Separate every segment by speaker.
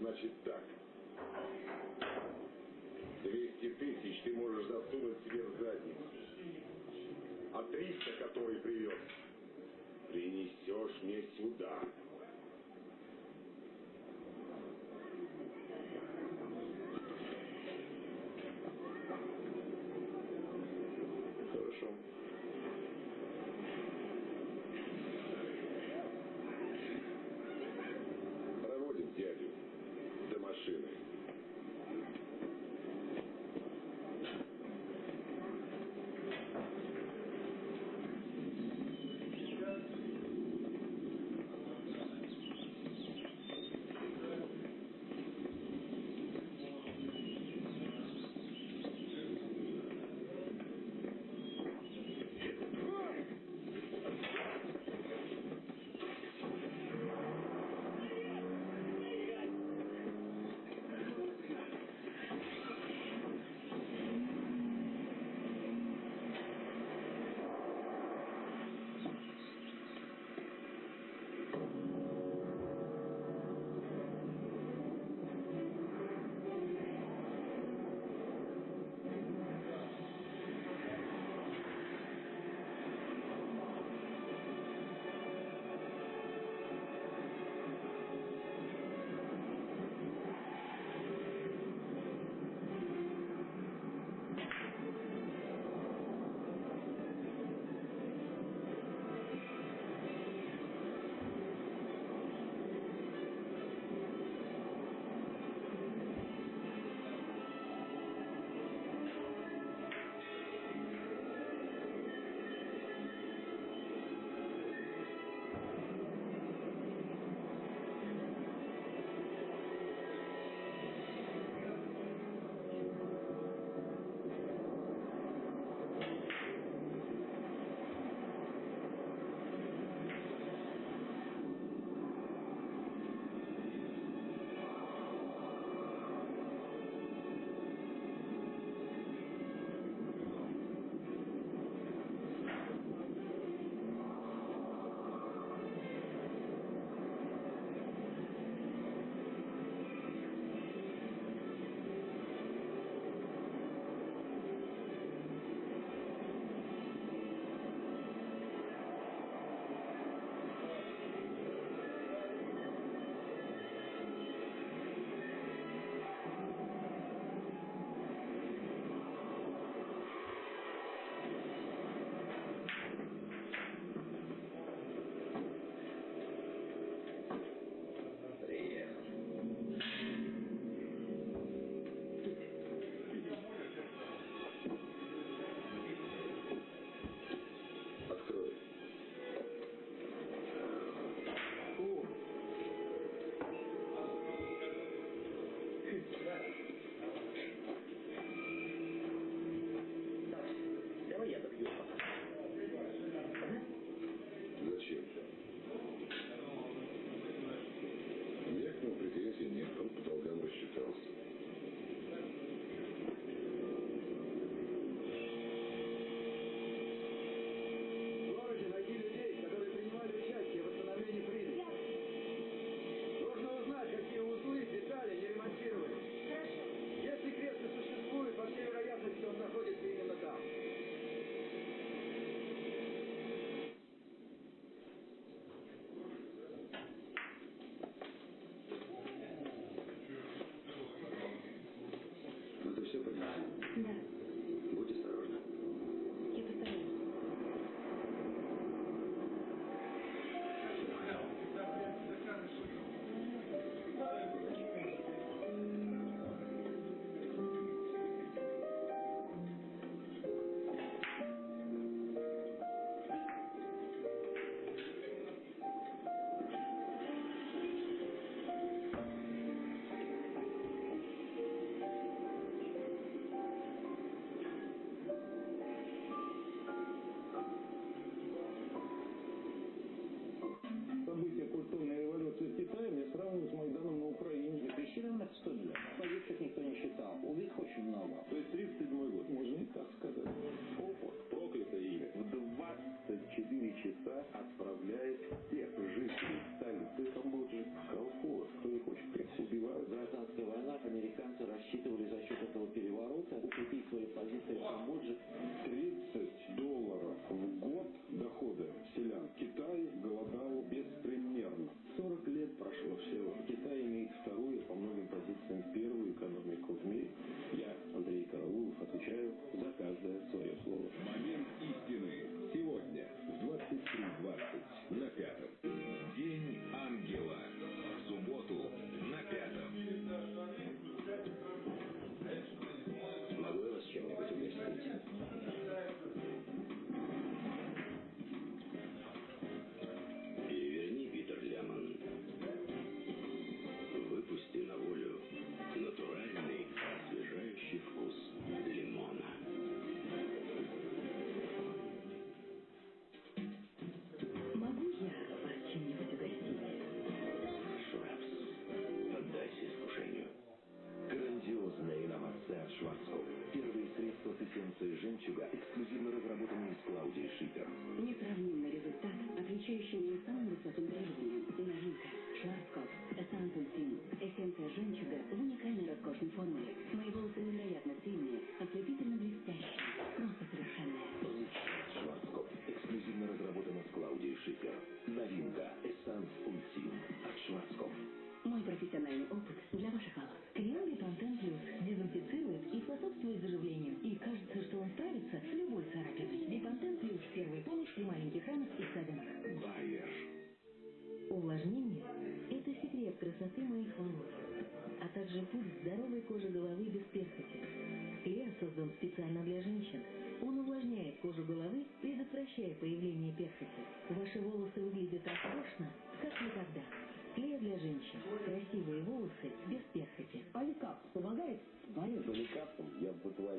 Speaker 1: значит так. 200 тысяч ты можешь засунуть себе в задницу. А 300, который привез, принесешь мне сюда.
Speaker 2: Шварцкопф. Первые средства с эссенцией жемчуга, эксклюзивно разработанные с Клаудией Шипер.
Speaker 3: Несравнимый результат, отличающий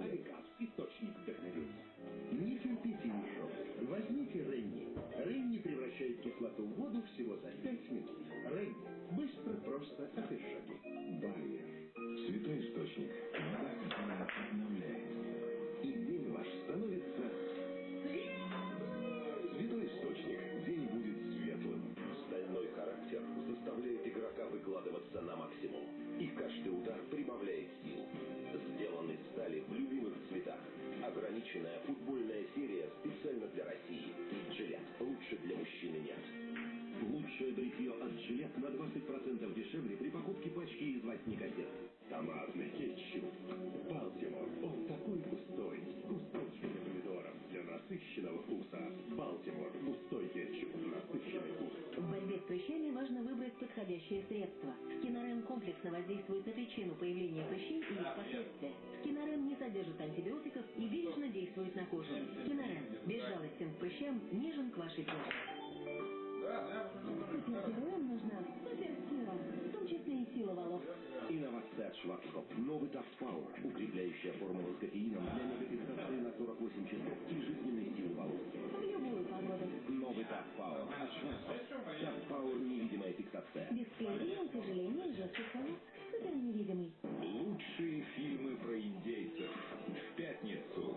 Speaker 3: Аликап –
Speaker 4: источник вдохновения. Не терпите еще. Возьмите Ренни. Ренни превращает кислоту в воду всего за 5 минут. Ренни. Быстро, просто, отдышаги.
Speaker 2: Байер. Ограниченная футбольная серия специально для России. Жилет. Лучше для мужчины нет. Лучшее бритье от Жилет на 20% дешевле при покупке пачки из восьми газет. Томатный кетчуп. Балтимор. Он такой густой. С кусочками помидоров для насыщенного вкуса. Балтимор. Густой
Speaker 3: прыщами важно выбрать подходящее средство. Скинорен комплексно воздействует на причину появления прыщей и их последствия. Скинорен не содержит антибиотиков и бережно действует на кожу. Скинорен безжалостен к прыщам, нежен к вашей коже. Супергероям нужна суперсила, в том числе и сила волос.
Speaker 2: Инновация от Шварцкопф. Новый Taft Power. Укрепляющая формула с кофеином для мегафиксации на 48 часов и жизненной силы волос.
Speaker 3: В любую погоду.
Speaker 2: Новый от Шварцкопф. Taft Power невидимая фиксация.
Speaker 3: Без склеения, утяжеления и жестких волос. Супер невидимый.
Speaker 5: Лучшие фильмы про индейцев. В пятницу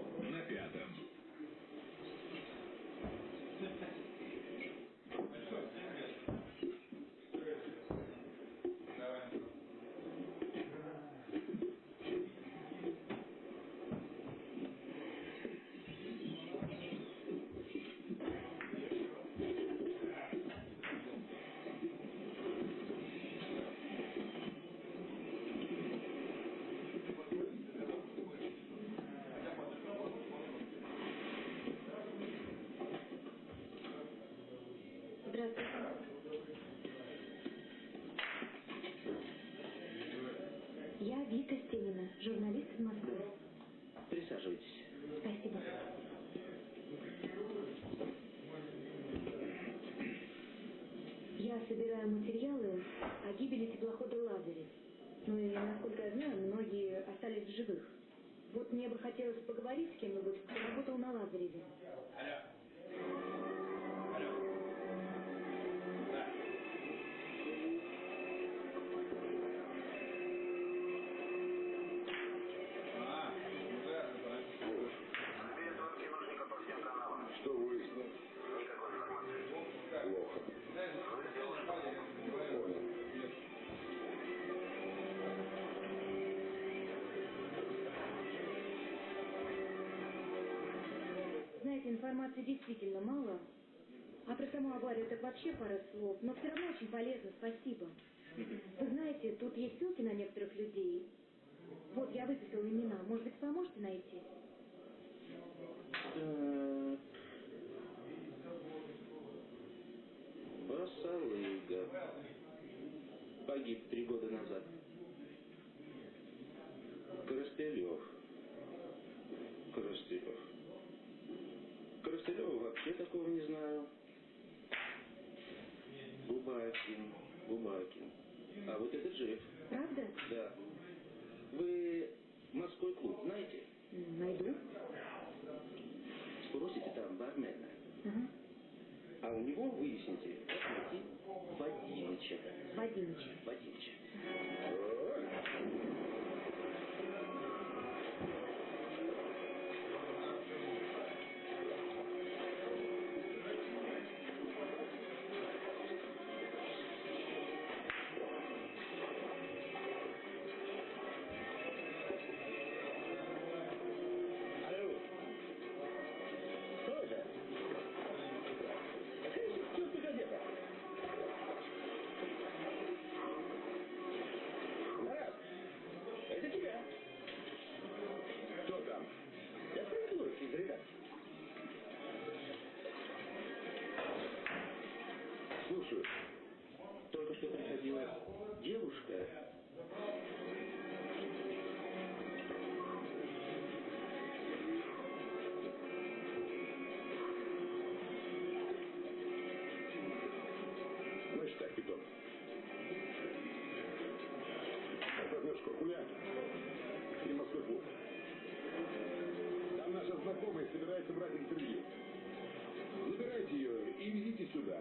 Speaker 3: Я Вика Стенина, журналист из Москвы.
Speaker 2: Присаживайтесь.
Speaker 3: Спасибо. Я собираю материалы о гибели теплохода Лазарев. Ну и, насколько я знаю, многие остались в живых. Вот мне бы хотелось поговорить с кем-нибудь, кто работал на Лазареве.
Speaker 1: Что
Speaker 6: информации действительно мало. А про саму аварию так вообще пара слов. Но все равно очень полезно, спасибо. Вы знаете, тут есть ссылки на некоторых людей. Вот, я выписала имена. Может быть, поможете найти?
Speaker 7: Так. Басалыга. Погиб три года назад. Коростелев. Коростелев. Вообще такого не знаю. Губакин. Губакин. А вот это Джефф.
Speaker 6: Правда?
Speaker 7: Да. Вы морской клуб знаете?
Speaker 6: Найду.
Speaker 7: Спросите там бармена. А у него выясните, как найти Вадимыча.
Speaker 6: Вадимыч.
Speaker 7: Вадимыча.
Speaker 1: Слушаю.
Speaker 7: Только что приходила девушка.
Speaker 1: Значит так, Питон. Возьмешь Куркуля и Москвы клуб. Там наша знакомая собирается брать интервью. Забирайте ее и везите сюда.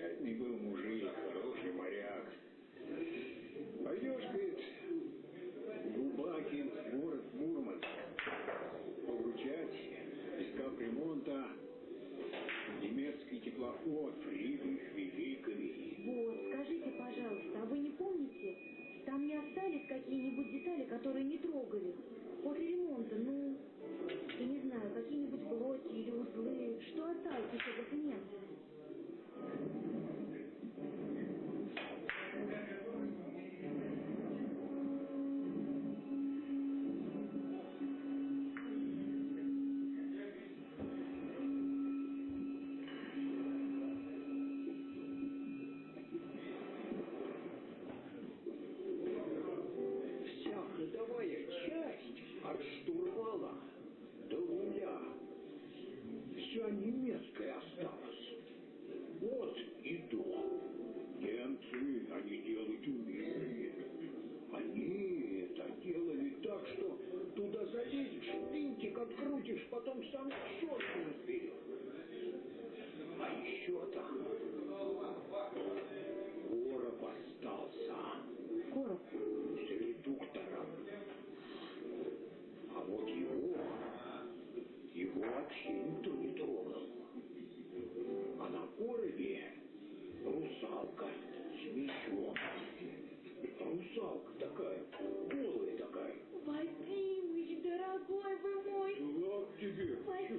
Speaker 4: Замечательный был мужик,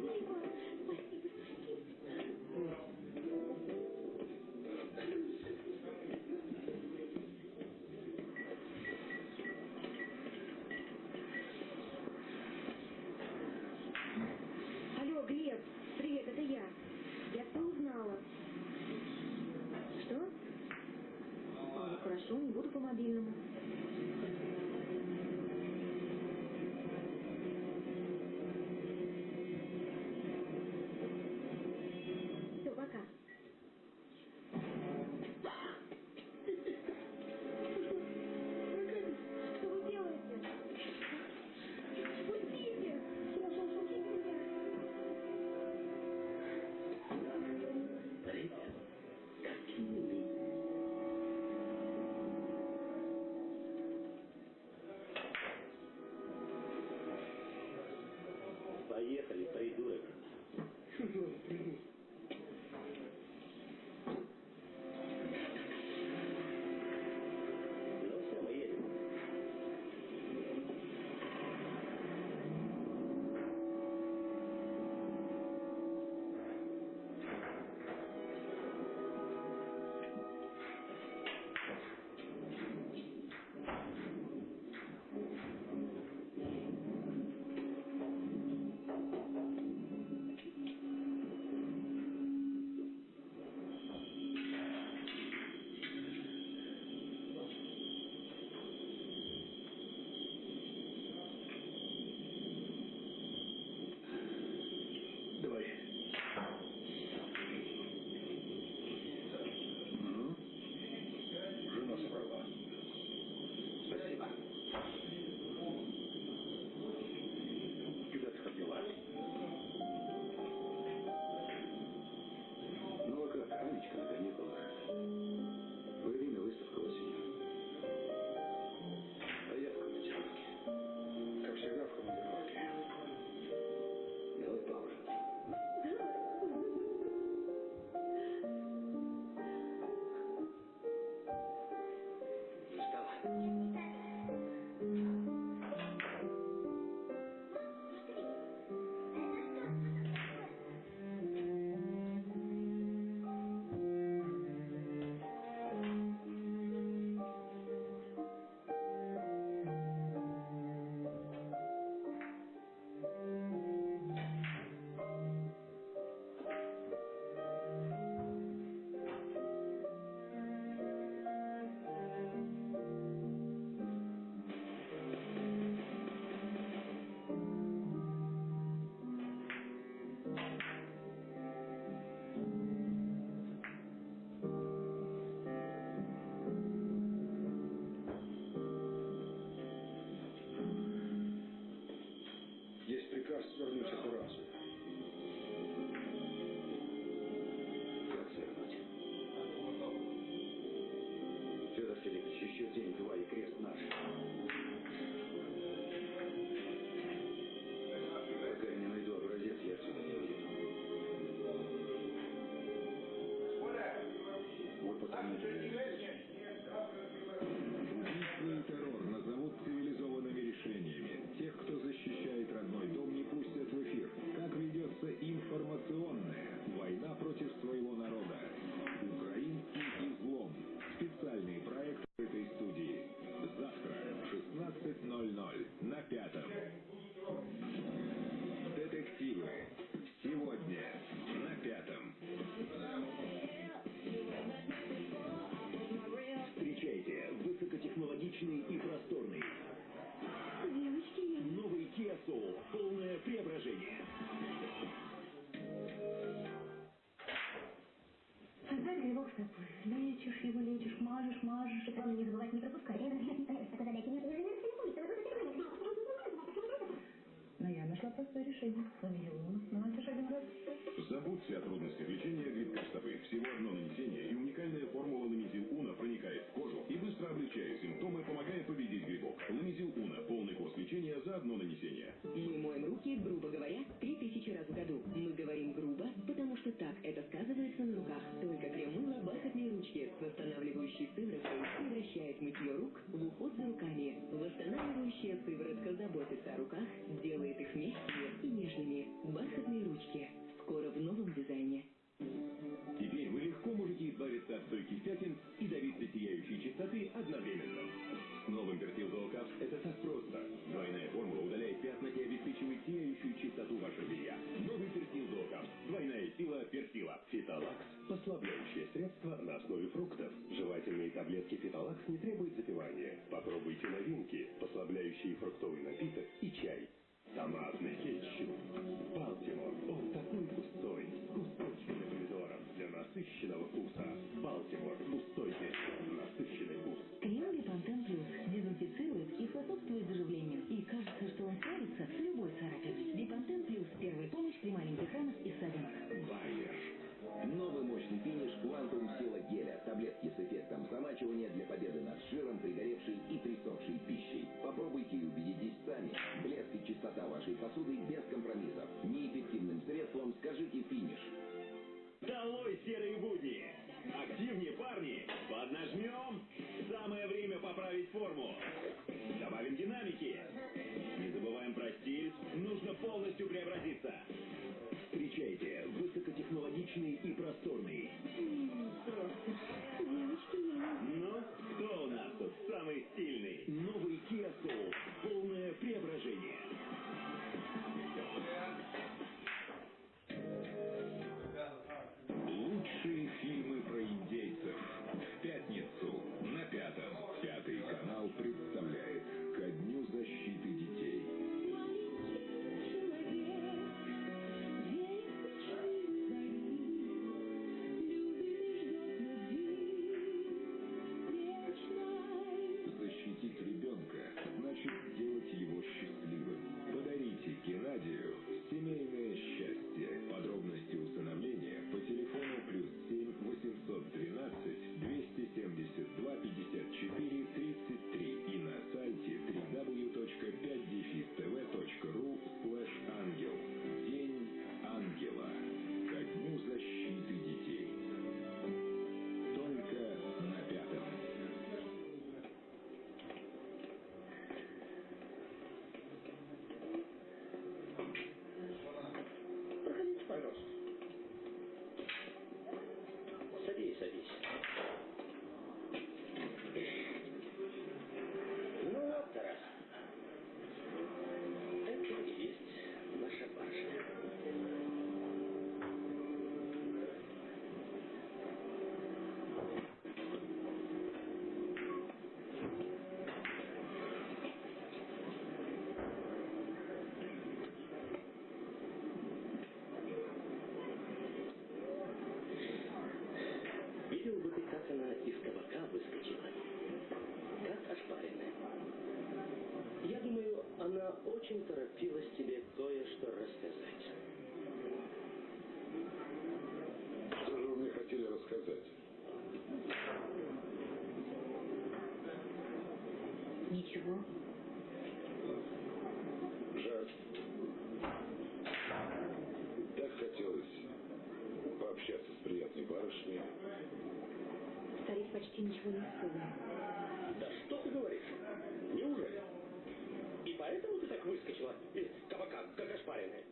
Speaker 4: people
Speaker 8: Поехали, придурок.
Speaker 9: Вот потому...
Speaker 10: Убийство
Speaker 11: Тобой. Лечишь его, лечишь, мажешь, мажешь. И главное не забывать не пропускать. Такой задачи нет. Но простое решение. Ламиелон. Наносишь один раз.
Speaker 10: Забудьте о трудностях лечения грибка стопы. Всего одно нанесение и уникальная формула Ламизил Уна проникает в кожу и быстро облегчает симптомы, помогая победить грибок. Ламизил Уна. Полный курс лечения за одно нанесение.
Speaker 12: Мы моем руки, грубо говоря, три тысячи раз в году. Мы говорим грубо, потому что так это сказывается на руках. Только крем-мыло бархатные ручки с восстанавливающей сывороткой превращает мытье рук в уход за руками. Восстанавливающая сыворотка заботится о руках, делает их мягкими и нежными. Бархатные ручки. Скоро в новом дизайне.
Speaker 8: Теперь вы легко можете избавиться от стойких пятен и добиться сияющей чистоты одновременно. С новым Пертилзол Капс это так просто. Двойная формула удаляет пятна и обеспечивает сияющую чистоту вашего белья. Новый Пертилзол Капс. Двойная сила Пертила. Фитолакс – послабляющее средство на основе фруктов. Жевательные таблетки Фитолакс не требуют запивания. Попробуйте новинки, послабляющие фруктовый напиток и чай. Томатный кетчуп. Балтимор. Он такой густой. С кусочками помидоров для насыщенного вкуса. Балтимор. Густой кетчуп. Насыщенный вкус.
Speaker 3: Крем Бипантен Плюс дезинфицирует и способствует заживлению. И кажется, что он справится с любой царапиной. Бипантен Плюс – первая помощь при маленьких ранах и ссадинах.
Speaker 8: переплачивание для победы над жиром, пригоревшей и присохшей пищей. Попробуйте и убедитесь сами. Блеск
Speaker 13: и
Speaker 10: чистота вашей посуды без компромиссов. Неэффективным средством скажите «финиш». Долой серые будни! Активнее, парни! Поднажмем! очень торопилась тебе кое-что рассказать.
Speaker 14: Что же вы мне хотели рассказать?
Speaker 6: Ничего.
Speaker 14: Жаль. Так хотелось пообщаться с приятной барышней.
Speaker 6: Старик почти ничего не вспомнил.
Speaker 10: Да что ты говоришь? Не поэтому ты так выскочила из кабака, как ошпаренная?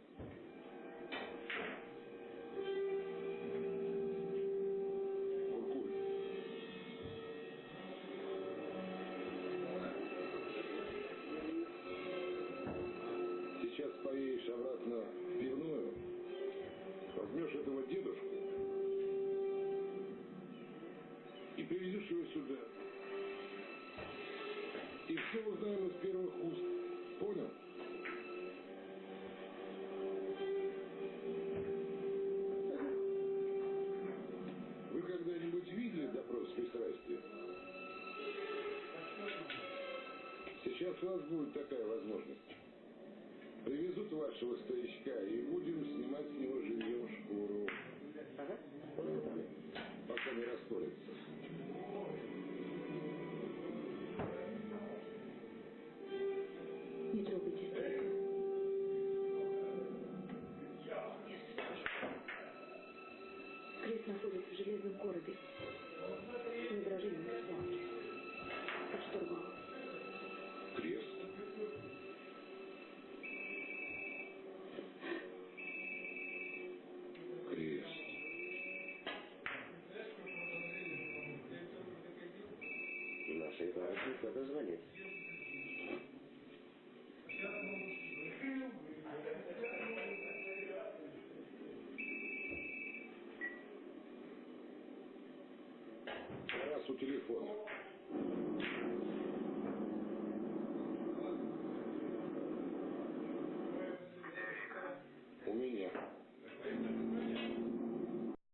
Speaker 14: если у вас будет такая возможность, привезут вашего старичка и будем снимать с него жилье. по телефону.